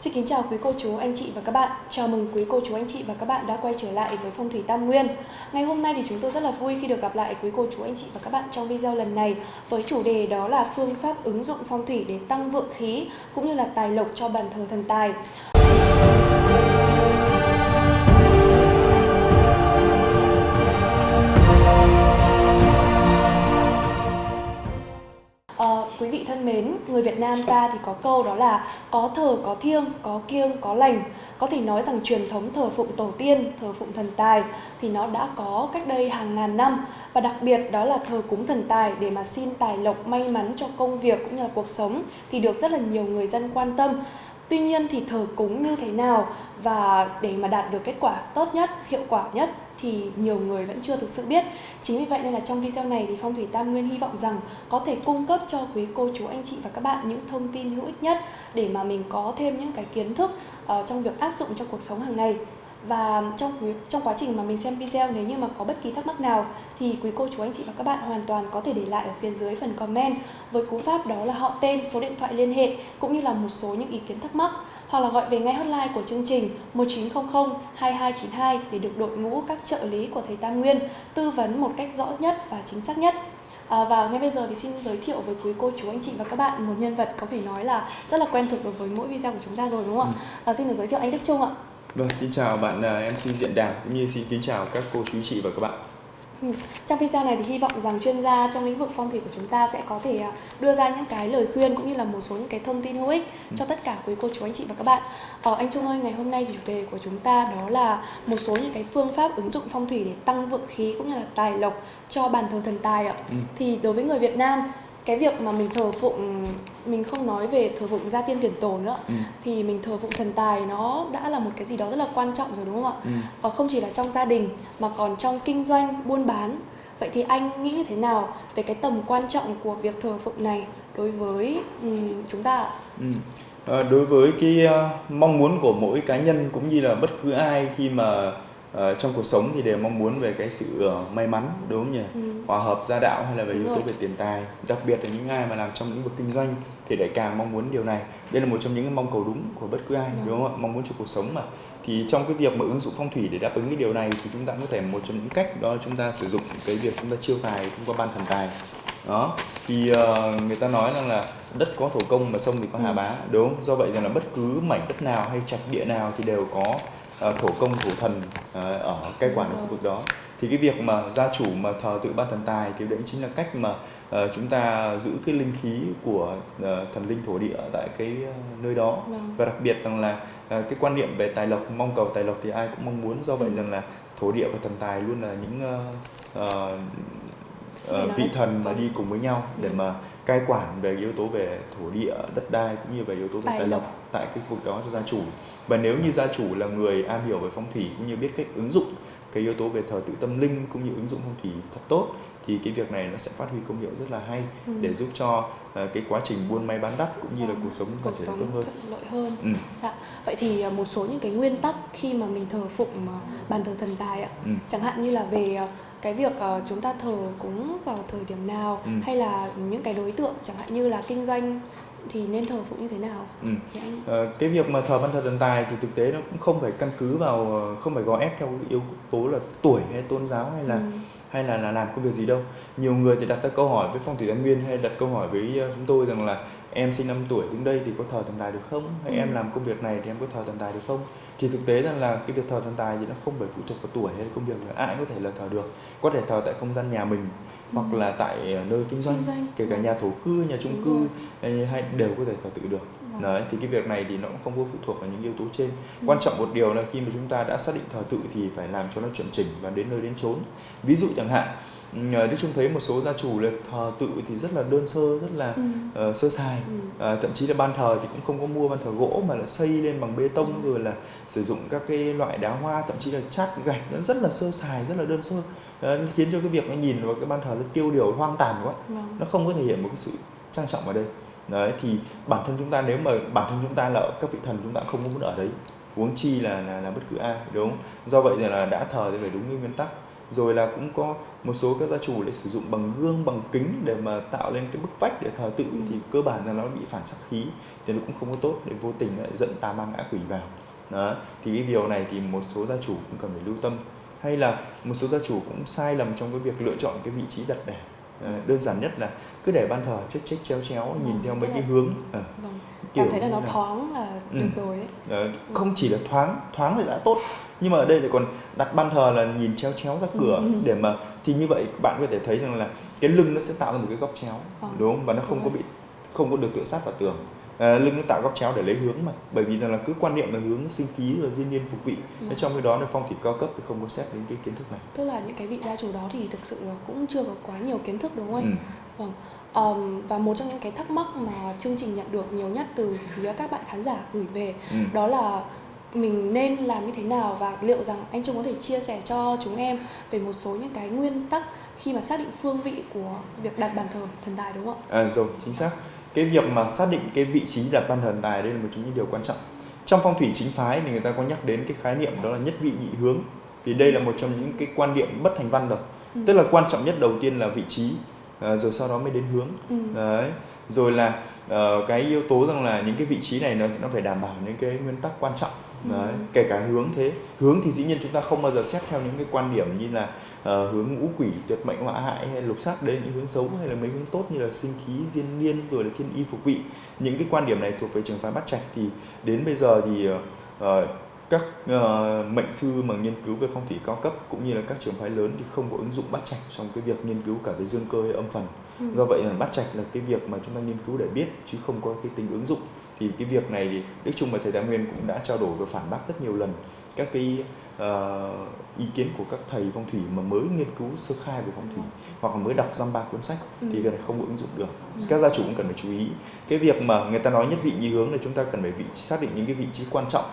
Xin kính chào quý cô chú, anh chị và các bạn. Chào mừng quý cô chú, anh chị và các bạn đã quay trở lại với Phong thủy Tam Nguyên. Ngày hôm nay thì chúng tôi rất là vui khi được gặp lại quý cô chú, anh chị và các bạn trong video lần này với chủ đề đó là phương pháp ứng dụng phong thủy để tăng vượng khí cũng như là tài lộc cho bàn thờ thần tài. Quý vị thân mến, người Việt Nam ta thì có câu đó là có thờ có thiêng, có kiêng có lành. Có thể nói rằng truyền thống thờ phụng tổ tiên, thờ phụng thần tài thì nó đã có cách đây hàng ngàn năm và đặc biệt đó là thờ cúng thần tài để mà xin tài lộc may mắn cho công việc cũng như là cuộc sống thì được rất là nhiều người dân quan tâm. Tuy nhiên thì thờ cúng như thế nào và để mà đạt được kết quả tốt nhất, hiệu quả nhất thì nhiều người vẫn chưa thực sự biết. Chính vì vậy nên là trong video này thì Phong thủy Tam Nguyên hy vọng rằng có thể cung cấp cho quý cô chú anh chị và các bạn những thông tin hữu ích nhất để mà mình có thêm những cái kiến thức uh, trong việc áp dụng cho cuộc sống hàng ngày. Và trong quý, trong quá trình mà mình xem video nếu như mà có bất kỳ thắc mắc nào thì quý cô chú anh chị và các bạn hoàn toàn có thể để lại ở phía dưới phần comment với cú pháp đó là họ tên, số điện thoại liên hệ cũng như là một số những ý kiến thắc mắc hoặc là gọi về ngay hotline của chương trình 1900 2292 để được đội ngũ các trợ lý của thầy Tam Nguyên tư vấn một cách rõ nhất và chính xác nhất. À, và ngay bây giờ thì xin giới thiệu với quý cô chú anh chị và các bạn một nhân vật có thể nói là rất là quen thuộc đối với mỗi video của chúng ta rồi đúng không ạ? Ừ. À, xin được giới thiệu anh Đức Trung ạ. Vâng, xin chào bạn uh, MC Diện Đàm cũng như xin kính chào các cô chú anh chị và các bạn. Ừ. Trong video này thì hy vọng rằng chuyên gia trong lĩnh vực phong thủy của chúng ta sẽ có thể à, đưa ra những cái lời khuyên cũng như là một số những cái thông tin hữu ích ừ. cho tất cả quý cô chú anh chị và các bạn. Ờ, anh Trung ơi, ngày hôm nay thì chủ đề của chúng ta đó là một số những cái phương pháp ứng dụng phong thủy để tăng vượng khí cũng như là tài lộc cho bàn thờ thần tài ạ. Ừ. Thì đối với người Việt Nam cái việc mà mình thờ phụng mình không nói về thờ phụng gia tiên tiền tổ nữa ừ. thì mình thờ phụng thần tài nó đã là một cái gì đó rất là quan trọng rồi đúng không ạ ừ. và không chỉ là trong gia đình mà còn trong kinh doanh buôn bán vậy thì anh nghĩ như thế nào về cái tầm quan trọng của việc thờ phụng này đối với um, chúng ta ạ ừ. à, đối với cái uh, mong muốn của mỗi cá nhân cũng như là bất cứ ai khi mà uh, trong cuộc sống thì đều mong muốn về cái sự uh, may mắn đúng không nhỉ? Ừ. hòa hợp gia đạo hay là về yếu tố về tiền tài. Đặc biệt là những ai mà làm trong lĩnh vực kinh doanh thì lại càng mong muốn điều này. Đây là một trong những cái mong cầu đúng của bất cứ ai ừ. đúng không ạ? Mong muốn cho cuộc sống mà. Thì trong cái việc mà ứng dụng phong thủy để đáp ứng cái điều này thì chúng ta có thể một trong những cách đó là chúng ta sử dụng cái việc chúng ta chiêu tài thông qua ban thần tài. Đó. Thì uh, người ta nói rằng là đất có thổ công mà sông thì có hà ừ. bá đúng không? Do vậy rằng là bất cứ mảnh đất nào hay trạch địa nào thì đều có thổ công thổ thần uh, ở cai quản ở khu vực đó. Thì cái việc mà gia chủ mà thờ tự ban thần tài thì đấy chính là cách mà uh, chúng ta giữ cái linh khí của uh, thần linh thổ địa tại cái uh, nơi đó. Vâng. và đặc biệt rằng là uh, cái quan niệm về tài lộc mong cầu tài lộc thì ai cũng mong muốn. Do vậy ừ. rằng là thổ địa và thần tài luôn là những uh, uh, uh, vị thần mà đi cùng với nhau để ừ. mà cai quản về yếu tố về thổ địa đất đai cũng như về yếu tố về tài lộc tại cái khu vực đó cho gia chủ và nếu như gia chủ là người am hiểu về phong thủy cũng như biết cách ứng dụng cái yếu tố về thờ tự tâm linh cũng như ứng dụng phong thủy thật tốt thì cái việc này nó sẽ phát huy công hiệu rất là hay ừ. để giúp cho uh, cái quá trình buôn may bán đắt cũng như là cuộc sống có thể tốt hơn. thuận lợi hơn. Ừ. Dạ. Vậy thì uh, một số những cái nguyên tắc khi mà mình thờ phụng uh, bàn thờ thần tài ạ. Ừ. Chẳng hạn như là về cái việc uh, chúng ta thờ cúng vào thời điểm nào ừ. hay là những cái đối tượng chẳng hạn như là kinh doanh thì nên thờ phụng như thế nào? Ừ. Anh... À, cái việc mà thờ ban thờ thần tài thì thực tế nó cũng không phải căn cứ vào ờ, không phải gò ép theo yếu tố là tuổi hay tôn giáo hay là ừ. hay là, là làm công việc gì đâu. Nhiều người thì đặt ra câu hỏi với phong thủy tam nguyên hay đặt câu hỏi với chúng tôi rằng là em sinh năm tuổi đứng đây thì có thờ thần tài được không? Hay ừ. em làm công việc này thì em có thờ thần tài được không? Thì thực tế rằng là cái việc thờ thần tài thì nó không phải phụ thuộc vào tuổi hay công việc là ai có thể là thờ được có thể thờ tại không gian nhà mình ừ. hoặc là tại ờ, nơi kinh doanh, kinh doanh. kể cả ừ. nhà thổ cư nhà chung cư hay, đều có thể thờ tự được. Đấy thì cái việc này thì nó cũng không có phụ thuộc vào những yếu tố trên ừ. quan trọng một điều là khi mà chúng ta đã xác định thờ tự thì phải làm cho nó chuẩn chỉnh và đến nơi đến chốn ví dụ chẳng hạn Đức Trung thấy một số gia chủ là thờ tự thì rất là đơn sơ, rất là ừ. uh, sơ sài ừ. uh, Thậm chí là ban thờ thì cũng không có mua ban thờ gỗ mà là xây lên bằng bê tông ừ. rồi là sử dụng các cái loại đá hoa Thậm chí là chát gạch nó rất là sơ sài, rất là đơn sơ uh, Khiến cho cái việc nó nhìn vào cái ban thờ nó tiêu điều hoang tàn quá ừ. Nó không có thể hiện một cái sự trang trọng ở đây Đấy thì bản thân chúng ta nếu mà bản thân chúng ta là các vị thần chúng ta không muốn ở đấy. Huống chi là, là là bất cứ ai đúng không? do vậy là đã thờ thì phải đúng như nguyên tắc. Rồi là cũng có một số các gia chủ lại sử dụng bằng gương bằng kính để mà tạo lên cái bức vách để thờ tự ừ. thì cơ bản là nó bị phản sắc khí thì nó cũng không có tốt để vô tình lại dẫn tà ma ngã quỷ vào. Đó thì cái điều này thì một số gia chủ cũng cần phải lưu tâm. Hay là một số gia chủ cũng sai lầm trong cái việc lựa chọn cái vị trí đặt để ờ, đơn giản nhất là cứ để ban thờ chết chết chéo chéo vâng, nhìn theo mấy cái hướng à. vâng. kiểu cảm thấy là nó là... thoáng là ừ. được rồi ấy. À, không chỉ là thoáng thoáng thì đã tốt nhưng mà ở đây lại còn đặt ban thờ là nhìn chéo chéo ra cửa ừ. để mà thì như vậy bạn có thể thấy rằng là cái lưng nó sẽ tạo ra một cái góc chéo à. đúng không và nó không có bị không có được tựa sát vào tường à, lưng nó tạo góc chéo để lấy hướng mà bởi vì là cứ quan niệm là hướng sinh khí và diên niên phục vị ừ. trong cái đó là phong thủy cao cấp thì không có xét đến cái kiến thức này tức là những cái vị gia chủ đó thì thực sự là cũng chưa có quá nhiều kiến thức đúng không anh ừ. vâng Um, và một trong những cái thắc mắc mà chương trình nhận được nhiều nhất từ phía các bạn khán giả gửi về ừ. đó là mình nên làm như thế nào và liệu rằng anh Trung có thể chia sẻ cho chúng em về một số những cái nguyên tắc khi mà xác định phương vị của việc đặt bàn thờ thần tài đúng không ạ? À, rồi chính xác cái việc mà xác định cái vị trí đặt ban thần tài đây là một trong những điều quan trọng. Trong phong thủy chính phái thì người ta có nhắc đến cái khái niệm đó là nhất vị nhị hướng. Vì đây là một trong những cái quan điểm bất thành văn rồi. Ừ. tức là quan trọng nhất đầu tiên là vị trí à, rồi sau đó mới đến hướng. Ừ. đấy. Rồi là uh, cái yếu tố rằng là những cái vị trí này nó nó phải đảm bảo những cái nguyên tắc quan trọng Đấy, ừ. kể cả hướng thế hướng thì dĩ nhiên chúng ta không bao giờ xét theo những cái quan điểm như là uh, hướng ngũ quỷ tuyệt mệnh họa hại hay lục sát đấy những hướng xấu hay là mấy hướng tốt như là sinh khí diên niên rồi là thiên y phục vị những cái quan điểm này thuộc về trường phái bắt trạch thì đến bây giờ thì uh, các uh, mệnh sư mà nghiên cứu về phong thủy cao cấp cũng như là các trường phái lớn thì không có ứng dụng bắt trạch trong cái việc nghiên cứu cả về dương cơ hay âm phần ừ. do vậy là bắt trạch là cái việc mà chúng ta nghiên cứu để biết chứ không có cái tính ứng dụng thì cái việc này thì đức trung và thầy thái nguyên cũng đã trao đổi và phản bác rất nhiều lần các cái uh, ý kiến của các thầy phong thủy mà mới nghiên cứu sơ khai về phong thủy hoặc là mới đọc dăm ba cuốn sách ừ. thì việc này không ứng dụng được ừ. các gia chủ cũng cần phải chú ý cái việc mà người ta nói nhất vị nhị hướng là chúng ta cần phải vị xác định những cái vị trí quan trọng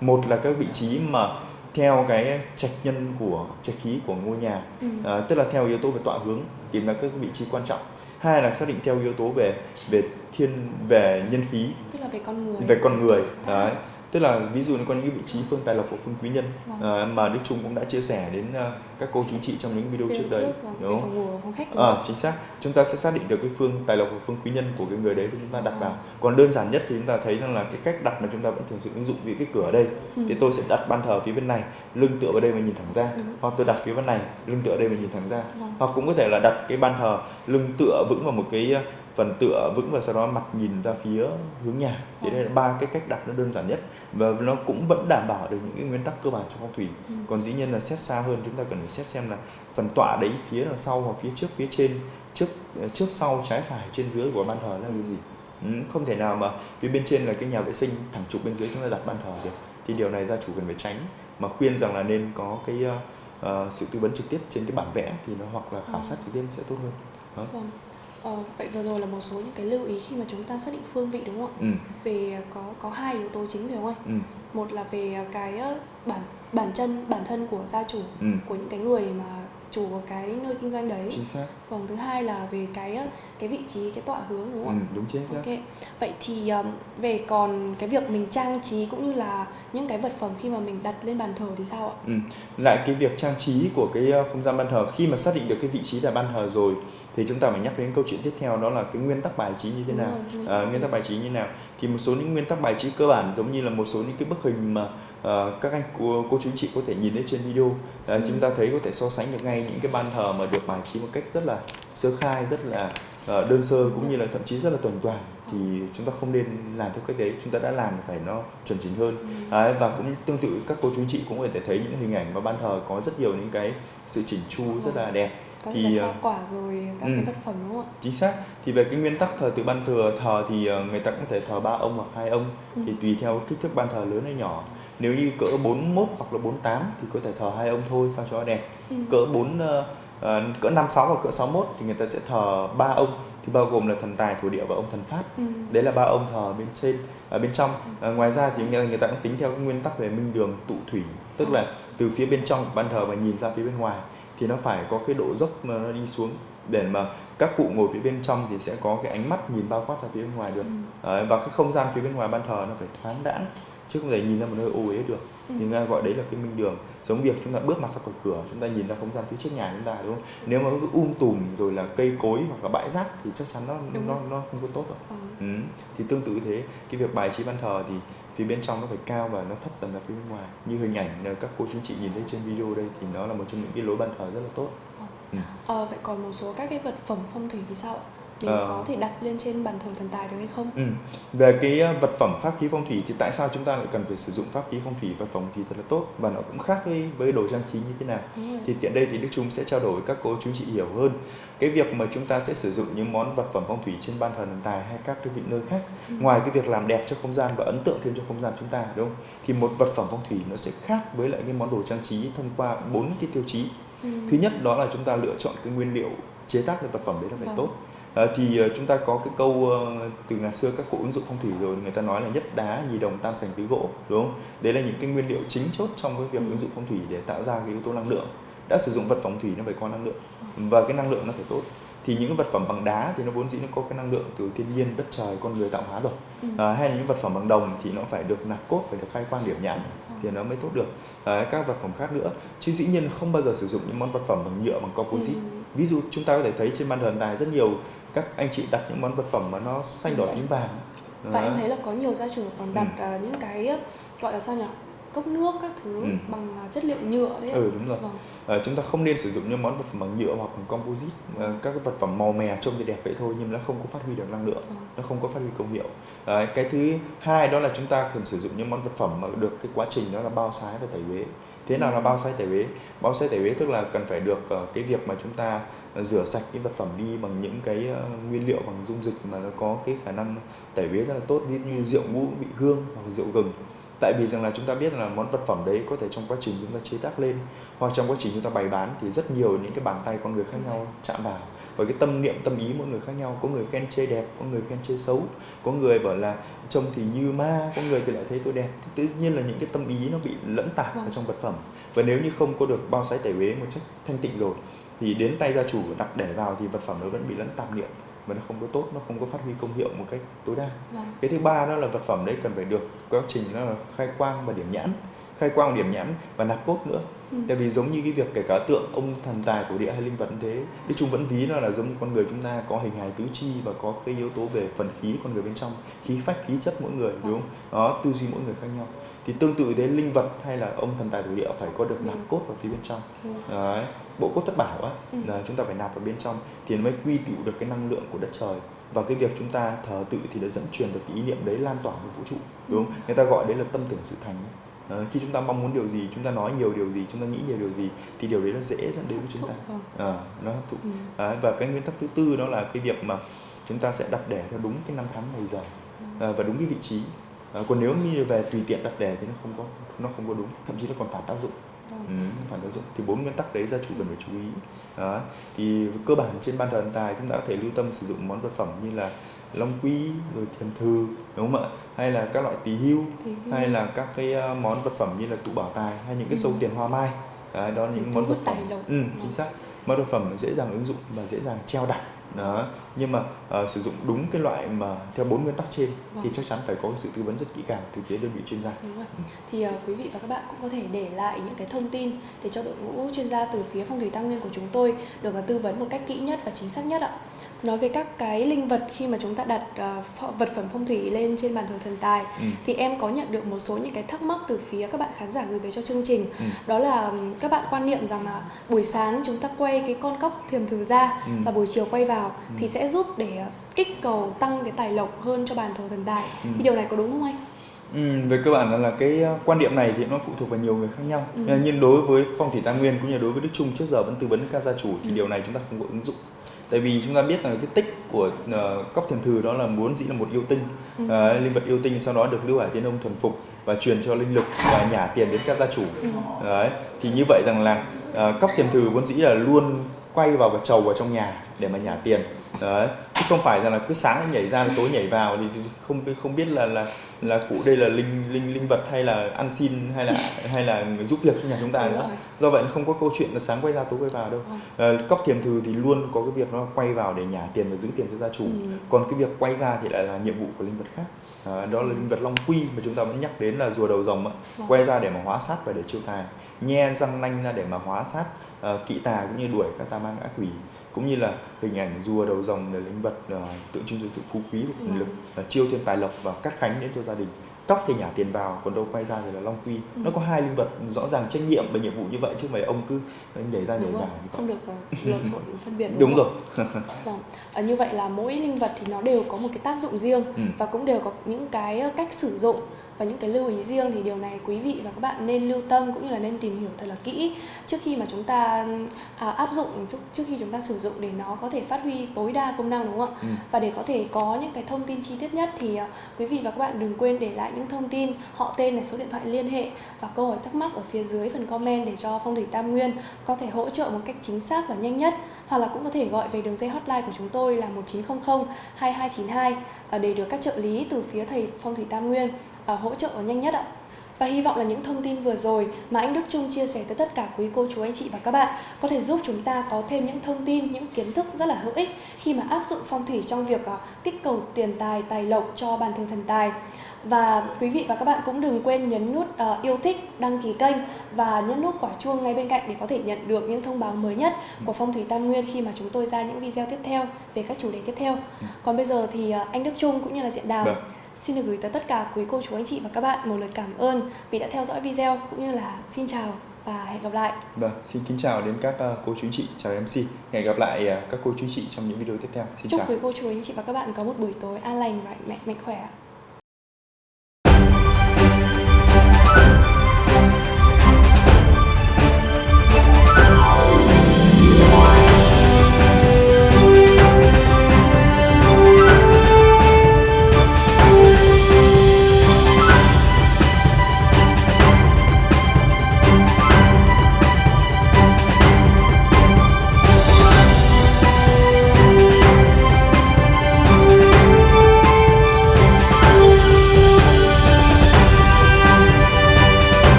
một là các vị trí mà theo cái trạch nhân của trạch khí của ngôi nhà ừ. à, tức là theo yếu tố về tọa hướng tìm ra các vị trí quan trọng hai là xác định theo yếu tố về về thiên về nhân khí tức là về con người. về con người đấy tức là ví dụ như có những vị trí phương tài lộc của phương quý nhân vâng. uh, mà đức trung cũng đã chia sẻ đến uh, các cô chú chị trong những video trước đấy vâng. đúng không à, chính xác chúng ta sẽ xác định được cái phương tài lộc của phương quý nhân của cái người đấy và chúng ta đặt vào còn đơn giản nhất thì chúng ta thấy rằng là cái cách đặt mà chúng ta vẫn thường xuyên ứng dụng vì cái cửa ở đây ừ. thì tôi sẽ đặt ban thờ phía bên này lưng tựa vào đây mà nhìn thẳng ra ừ. hoặc tôi đặt phía bên này lưng tựa đây mà nhìn thẳng ra vâng. hoặc cũng có thể là đặt cái ban thờ lưng tựa vững vào một cái phần tựa vững và sau đó mặt nhìn ra phía hướng nhà thì đây là ba cái cách đặt nó đơn giản nhất và nó cũng vẫn đảm bảo được những cái nguyên tắc cơ bản trong phong thủy ừ. còn dĩ nhiên là xét xa hơn chúng ta cần phải xét xem là phần tọa đấy phía đằng sau hoặc phía trước phía trên trước trước sau trái phải trên dưới của ban thờ là cái gì ừ, không thể nào mà phía bên trên là cái nhà vệ sinh thẳng trục bên dưới chúng ta đặt ban thờ được thì điều này gia chủ cần phải tránh mà khuyên rằng là nên có cái uh, sự tư vấn trực tiếp trên cái bản vẽ thì nó hoặc là khảo sát trực tiếp sẽ tốt hơn đó. Vâng. Ờ, vậy vừa rồi là một số những cái lưu ý khi mà chúng ta xác định phương vị đúng không ạ? Ừ. Về có có hai yếu tố chính phải không anh? Ừ. Một là về cái bản bản chân bản thân của gia chủ ừ. của những cái người mà chủ của cái nơi kinh doanh đấy chính xác vâng thứ hai là về cái cái vị trí cái tọa hướng đúng không ừ, đúng chính xác ok vậy thì về còn cái việc mình trang trí cũng như là những cái vật phẩm khi mà mình đặt lên bàn thờ thì sao ạ ừ. lại cái việc trang trí của cái ờ, không gian bàn thờ khi mà xác định được cái vị trí là bàn thờ rồi thì chúng ta phải nhắc đến câu chuyện tiếp theo đó là cái nguyên tắc bài trí như thế nào. à, nguyên tắc bài trí như thế nào. Thì một số những nguyên tắc bài trí cơ bản giống như là một số những cái bức hình mà uh, các anh cô, cô chú chị có thể nhìn thấy trên video. Ừ. chúng ta thấy có thể so sánh được ngay những cái ban thờ mà được bài trí một cách rất là sơ khai rất là uh, đơn sơ cũng như là thậm chí rất là tuần toàn. Thì chúng ta không nên làm theo cách đấy chúng ta đã làm phải nó chuẩn chỉnh hơn. Đấy, và cũng tương tự các cô chú chị cũng có thể thấy những hình ảnh mà ban thờ có rất nhiều những cái sự chỉnh chu rất là đẹp có thì hoa quả rồi các ừ, cái vật phẩm đúng không ạ? Chính xác. Thì về cái nguyên tắc thờ tự ban thừa thờ thì người ta cũng thể thờ ba ông hoặc hai ông. Ừ. thì tùy theo kích thước ban thờ lớn hay nhỏ. Nếu như cỡ 41 hoặc là 48 thì có thể thờ hai ông thôi sao cho đẹp. Ừ. cỡ 4 uh, cỡ 56 hoặc cỡ 61 thì người ta sẽ thờ ba ông. Thì bao gồm là thần tài thổ địa và ông thần phát ừ. đấy là ba ông thờ bên trên ở bên trong. À, ngoài ra thì người ta cũng tính theo cái nguyên tắc về minh đường tụ thủy. Tức là từ phía bên trong ban thờ và nhìn ra phía bên ngoài thì nó phải có cái độ dốc mà nó đi xuống để mà các cụ ngồi phía bên trong thì sẽ có cái ánh mắt nhìn bao quát ra phía bên ngoài được ừ. Đấy, và cái không gian phía bên ngoài ban thờ nó phải thoáng đãng chứ không thể nhìn ra một nơi ô uế được ừ. thì nghe gọi đấy là cái minh đường giống việc chúng ta bước mặt ra khỏi cửa chúng ta nhìn ra không gian phía trước nhà chúng ta đúng không nếu mà cứ um tùm rồi là cây cối hoặc là bãi rác thì chắc chắn nó đúng nó nó không có tốt rồi ừ. Ừ. thì tương tự thế cái việc bài trí ban thờ thì phía bên trong nó phải cao và nó thấp dần ra phía bên ngoài như hình ảnh các cô chú chị nhìn thấy trên video đây thì nó là một trong những cái lối ban thờ rất là tốt ừ. Ừ. À, vậy còn một số các cái vật phẩm phong thủy thì sao ạ mình uh, có thể đặt lên trên bàn thờ thần tài được hay không? Ừ. Về cái ờ, vật phẩm pháp khí phong thủy thì tại sao chúng ta lại cần phải sử dụng pháp khí phong thủy vật phẩm thì thật là tốt và nó cũng khác với với đồ trang trí như thế nào. Thì tiện đây thì Đức Trung sẽ trao đổi với các cô chú chị hiểu hơn cái việc mà chúng ta sẽ sử dụng những món vật phẩm phong thủy trên ban thờ thần tài hay các cái vị nơi khác ừ. ngoài cái việc làm đẹp cho không gian và ấn tượng thêm cho không gian chúng ta đúng không? Thì một vật phẩm phong thủy nó sẽ khác với lại cái món đồ trang trí thông qua bốn cái tiêu chí. Ừ. Thứ nhất đó là chúng ta lựa chọn cái nguyên liệu chế tác cái vật phẩm đấy là phải ừ. tốt thì uh, chúng ta có cái câu uh, từ ngày xưa các cụ ứng dụng phong thủy rồi người ta nói là nhất đá nhì đồng tam sành tứ gỗ đúng không đấy là những cái nguyên liệu chính chốt trong cái việc ừ. ứng dụng phong thủy để tạo ra cái yếu tố năng lượng đã sử dụng vật phong thủy nó phải có năng lượng và cái năng lượng nó phải tốt thì những vật phẩm bằng đá thì nó vốn dĩ nó có cái năng lượng từ thiên nhiên đất trời con người tạo hóa rồi ừ. à, hay là những vật phẩm bằng đồng thì nó phải được nạp cốt phải được khai quang điểm nhãn ừ. thì nó mới tốt được à, các vật phẩm khác nữa chứ dĩ nhiên không bao giờ sử dụng những món vật phẩm bằng nhựa bằng composite ừ. Ví dụ chúng ta có thể thấy trên ban thờ tài rất nhiều các anh chị đặt những món vật phẩm mà nó xanh đỏ tím vàng. Và em thấy là có nhiều gia chủ còn đặt ừ. uh, những cái gọi là sao nhỉ cốc nước các thứ ừ. bằng à, chất liệu nhựa đấy ừ đúng rồi. Vâng. à, chúng ta không nên sử dụng những món vật phẩm bằng nhựa hoặc bằng composite à, các cái vật phẩm màu mè trông thì đẹp vậy thôi nhưng nó không có phát huy được năng lượng ừ. nó không có phát huy công hiệu. À, cái thứ hai đó là chúng ta cần sử dụng những món vật phẩm mà được cái quá trình đó là bao sái và tẩy uế. Thế nào là bao sái tẩy uế? Bao sái tẩy uế tức là cần phải được uh, cái việc mà chúng ta rửa sạch cái vật phẩm đi bằng những cái uh, nguyên liệu bằng dung dịch mà nó có cái khả năng tẩy uế rất là tốt ví dụ như rượu ngũ vị hương hoặc rượu gừng tại vì rằng là chúng ta biết là món vật phẩm đấy có thể trong quá trình chúng ta chế tác lên hoặc trong quá trình chúng ta bày bán thì rất nhiều những cái bàn tay con người khác nhau chạm vào. Và cái tâm niệm tâm ý mỗi người khác nhau. Có người khen chê đẹp có người khen chê xấu. Có người bảo là trông thì như ma có người thì lại thấy tôi đẹp. Thì tự nhiên là những cái tâm ý nó bị lẫn tạp vào vâng. trong vật phẩm. Và nếu như không có được bao sái tẩy uế một chất thanh tịnh rồi thì đến tay gia chủ đặt để vào thì vật phẩm nó vẫn bị lẫn tạp niệm mà nó không có tốt nó không có phát huy công hiệu một cách tối đa vâng. cái thứ ba đó là vật phẩm đấy cần phải được quá trình đó là khai quang và điểm nhãn khai quang điểm nhãn và nạp cốt nữa ừ. tại vì giống như cái việc kể cả tượng ông thần tài thổ địa hay linh vật thế đức chúng vẫn ví nó là giống như con người chúng ta có hình hài tứ chi và có cái yếu tố về phần khí con người bên trong khí phách khí chất mỗi người đúng không đó tư duy mỗi người khác nhau thì tương tự thế linh vật hay là ông thần tài thổ địa phải có được nạp ừ. cốt vào phía bên trong ừ. đấy bộ cốt thất bảo á ừ. là chúng ta phải nạp vào bên trong thì mới quy tụ được cái năng lượng của đất trời và cái việc chúng ta thờ tự thì đã dẫn truyền được cái ý niệm đấy lan tỏa với vũ trụ đúng không? người ta gọi đấy là tâm tưởng sự thành ấy. À, khi chúng ta mong muốn điều gì chúng ta nói nhiều điều gì chúng ta nghĩ nhiều điều gì thì điều đấy nó dễ dẫn đến với chúng ta. à, nó hấp thụ à, và cái nguyên tắc thứ tư đó là cái việc mà chúng ta sẽ đặt đẻ theo đúng cái năm tháng ngày giờ à, và đúng cái vị trí. À, còn nếu như về tùy tiện đặt đẻ thì nó không có nó không có đúng thậm chí nó còn phản tác dụng. Ừ, phản tác dụng. Thì bốn nguyên tắc đấy gia chủ cần phải chú ý. Đó thì cơ bản trên ban thờ thần tài chúng ta có thể lưu tâm sử dụng món vật phẩm như là long quy rồi thiềm thư đúng không ạ? Hay là các loại tỳ hưu hay là các cái ờ, món vật phẩm như là tụ bảo tài hay những cái sâu ừ. tiền hoa mai. Đấy, đó là những món vật phẩm. ừ, chính vâng. xác. Món vật phẩm dễ dàng ứng dụng và dễ dàng treo đặt. Đó nhưng mà uh, sử dụng đúng cái loại mà theo bốn nguyên tắc trên vâng. thì chắc chắn phải có sự tư vấn rất kỹ càng từ phía đơn vị chuyên gia. Đúng rồi. thì uh, quý vị và các bạn cũng có thể để lại những cái thông tin để cho đội ngũ chuyên gia từ phía phong thủy tam nguyên của chúng tôi được tư vấn một cách kỹ nhất và chính xác nhất ạ nói về các cái linh vật khi mà chúng ta đặt uh, vật phẩm phong thủy lên trên bàn thờ thần tài ừ. thì em có nhận được một số những cái thắc mắc từ phía các bạn khán giả gửi về cho chương trình ừ. đó là các bạn quan niệm rằng là buổi sáng chúng ta quay cái con cóc thiềm thử ra ừ. và buổi chiều quay vào ừ. thì sẽ giúp để kích cầu tăng cái tài lộc hơn cho bàn thờ thần tài ừ. thì điều này có đúng không anh? Ừ, về cơ bản là, là cái ờ, quan điểm này thì nó phụ thuộc vào nhiều người khác nhau ừ. nhưng đối với phong thủy tam nguyên cũng như đối với đức trung trước giờ vẫn tư vấn các gia chủ thì ừ. điều này chúng ta không có ứng dụng tại vì chúng ta biết rằng cái tích của uh, cốc thiền thử đó là muốn dĩ là một yêu tinh ừ. uh, linh vật yêu tinh sau đó được lưu hải tiên ông thuần phục và truyền cho linh lực và nhả tiền đến các gia chủ ừ. đấy thì như vậy rằng là uh, cốc thiền thử vốn dĩ là luôn quay vào và trầu vào trong nhà để mà nhả tiền đấy chứ không phải rằng là cứ sáng nhảy ra tối nhảy vào thì không không biết là là là cụ đây là linh linh linh vật hay là ăn xin hay là hay là giúp việc cho nhà chúng ta nữa. do vậy không có câu chuyện là sáng quay ra tối quay vào đâu. À, cóc thiềm thừ thì luôn có cái việc nó quay vào để nhả tiền và giữ tiền cho gia chủ. Ừ. còn cái việc quay ra thì lại là nhiệm vụ của linh vật khác. À, đó là linh vật long quy mà chúng ta vẫn nhắc đến là rùa đầu rồng ạ. Vâng. quay ra để mà hóa sát và để chiêu tài. Nhe răng nanh ra để mà hóa sát uh, kỵ tà cũng như đuổi các tà ma ngã quỷ. Cũng như là hình ảnh rùa đầu rồng là linh vật uh, tượng trưng cho sự phú quý và quyền lực uh, chiêu thêm tài lộc và cắt khánh đến cho gia đình. Tóc thì nhả tiền vào còn đâu quay ra thì là long quy. Ừ. nó có hai linh vật rõ ràng trách nhiệm và nhiệm vụ như vậy chứ mấy ông cứ nhảy ra nhảy vào không? được lộn xộn phân biệt đúng, đúng rồi. Vâng. à, như vậy là mỗi linh vật thì nó đều có một cái tác dụng riêng ừ. và cũng đều có những cái cách sử dụng và những cái lưu ý riêng thì điều này quý vị và các bạn nên lưu tâm cũng như là nên tìm hiểu thật là kỹ trước khi mà chúng ta à, áp dụng trước, khi chúng ta sử dụng để nó có thể phát huy tối đa công năng đúng không ạ? Ừ. và để có thể có những cái thông tin chi tiết nhất thì uh, quý vị và các bạn đừng quên để lại những thông tin họ tên này số điện thoại liên hệ và câu hỏi thắc mắc ở phía dưới phần comment để cho phong thủy tam nguyên có thể hỗ trợ một cách chính xác và nhanh nhất. Hoặc là cũng có thể gọi về đường dây hotline của chúng tôi là 1900 2292 để được các trợ lý từ phía thầy phong thủy tam nguyên À, hỗ trợ nhanh nhất ạ. Và hy vọng là những thông tin vừa rồi mà anh Đức Trung chia sẻ tới tất cả quý cô chú anh chị và các bạn có thể giúp chúng ta có thêm những thông tin, những kiến thức rất là hữu ích khi mà áp dụng phong thủy trong việc à, kích cầu tiền tài, tài lộc cho bàn thờ thần tài. Và quý vị và các bạn cũng đừng quên nhấn nút uh, yêu thích, đăng ký kênh và nhấn nút quả chuông ngay bên cạnh để có thể nhận được những thông báo mới nhất của Phong thủy Tam Nguyên khi mà chúng tôi ra những video tiếp theo về các chủ đề tiếp theo. Còn bây giờ thì uh, anh Đức Trung cũng như là Diện Đào Được. Xin được gửi tới tất cả quý cô chú anh chị và các bạn một lời cảm ơn vì đã theo dõi video cũng như là xin chào và hẹn gặp lại. Vâng, xin kính chào đến các uh, cô chú anh chị, chào MC. Hẹn gặp lại uh, các cô chú anh chị trong những video tiếp theo. Xin Chúc chào. quý cô chú anh chị và các bạn có một buổi tối an lành và mạnh mạnh khỏe.